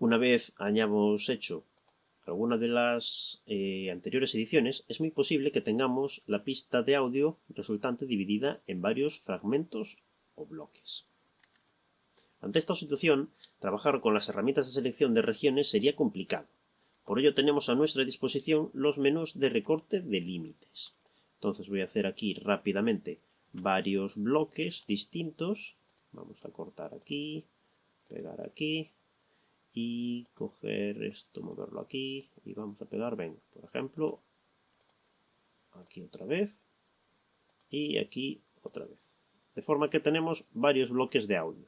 Una vez hayamos hecho alguna de las eh, anteriores ediciones, es muy posible que tengamos la pista de audio resultante dividida en varios fragmentos o bloques. Ante esta situación, trabajar con las herramientas de selección de regiones sería complicado. Por ello tenemos a nuestra disposición los menús de recorte de límites. Entonces voy a hacer aquí rápidamente varios bloques distintos. Vamos a cortar aquí, pegar aquí y coger esto, moverlo aquí y vamos a pegar, venga, por ejemplo, aquí otra vez y aquí otra vez. De forma que tenemos varios bloques de audio.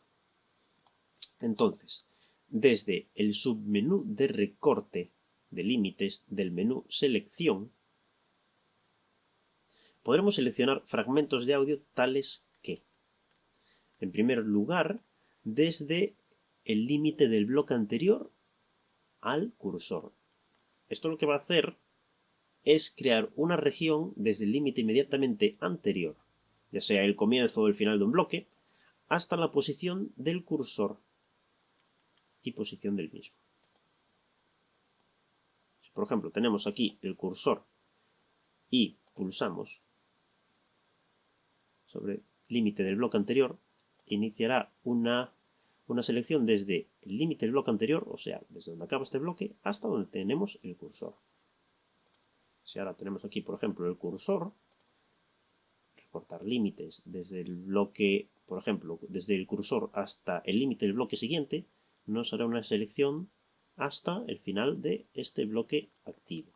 Entonces, desde el submenú de recorte de límites del menú selección, podremos seleccionar fragmentos de audio tales que, en primer lugar, desde el límite del bloque anterior al cursor. Esto lo que va a hacer es crear una región desde el límite inmediatamente anterior, ya sea el comienzo o el final de un bloque, hasta la posición del cursor y posición del mismo. Por ejemplo tenemos aquí el cursor y pulsamos sobre límite del bloque anterior, iniciará una, una selección desde el límite del bloque anterior, o sea, desde donde acaba este bloque, hasta donde tenemos el cursor. Si ahora tenemos aquí, por ejemplo, el cursor, recortar límites desde el bloque, por ejemplo, desde el cursor hasta el límite del bloque siguiente, nos hará una selección hasta el final de este bloque activo.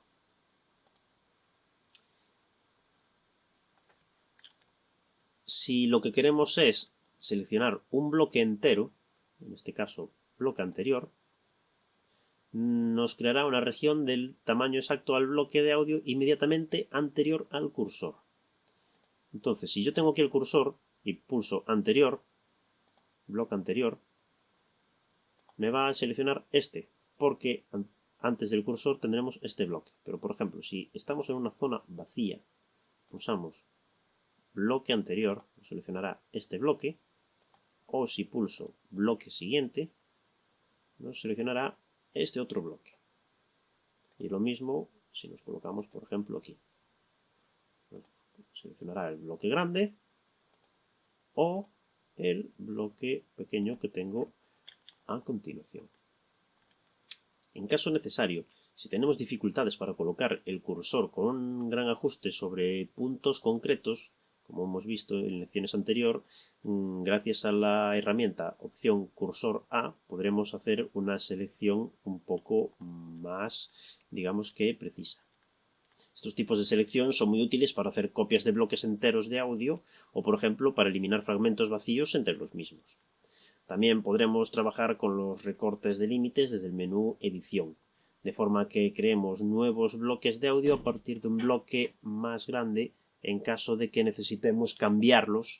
Si lo que queremos es seleccionar un bloque entero, en este caso bloque anterior, nos creará una región del tamaño exacto al bloque de audio inmediatamente anterior al cursor. Entonces, si yo tengo aquí el cursor y pulso anterior, bloque anterior, me va a seleccionar este, porque antes del cursor tendremos este bloque. Pero por ejemplo, si estamos en una zona vacía, pulsamos bloque anterior, seleccionará este bloque, o si pulso bloque siguiente, nos seleccionará este otro bloque. Y lo mismo si nos colocamos, por ejemplo, aquí. seleccionará el bloque grande o el bloque pequeño que tengo a continuación. En caso necesario, si tenemos dificultades para colocar el cursor con un gran ajuste sobre puntos concretos, como hemos visto en lecciones anteriores, mm, gracias a la herramienta opción cursor A podremos hacer una selección un poco más, digamos que precisa. Estos tipos de selección son muy útiles para hacer copias de bloques enteros de audio o, por ejemplo, para eliminar fragmentos vacíos entre los mismos. También podremos trabajar con los recortes de límites desde el menú Edición, de forma que creemos nuevos bloques de audio a partir de un bloque más grande en caso de que necesitemos cambiarlos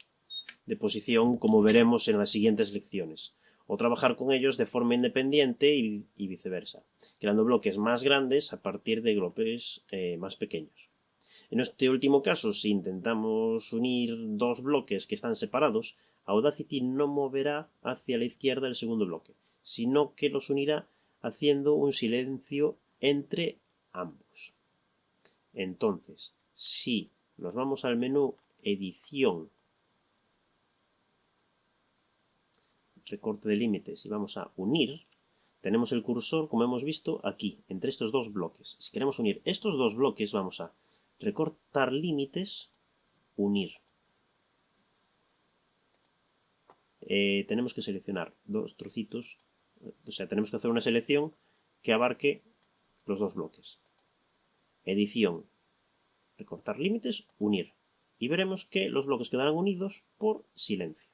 de posición como veremos en las siguientes lecciones, o trabajar con ellos de forma independiente y, viceversa, creando bloques más grandes a partir de bloques eh, más pequeños. En este último caso, si intentamos unir dos bloques que están separados, Audacity no moverá hacia la izquierda el segundo bloque, sino que los unirá haciendo un silencio entre ambos. Entonces, si nos vamos al menú Edición, recorte de límites y vamos a unir, tenemos el cursor, como hemos visto, aquí, entre estos dos bloques. Si queremos unir estos dos bloques, vamos a recortar límites, unir. Eh, tenemos que seleccionar dos trocitos, o sea, tenemos que hacer una selección que abarque los dos bloques. Edición, recortar límites, unir. Y veremos que los bloques quedarán unidos por silencio.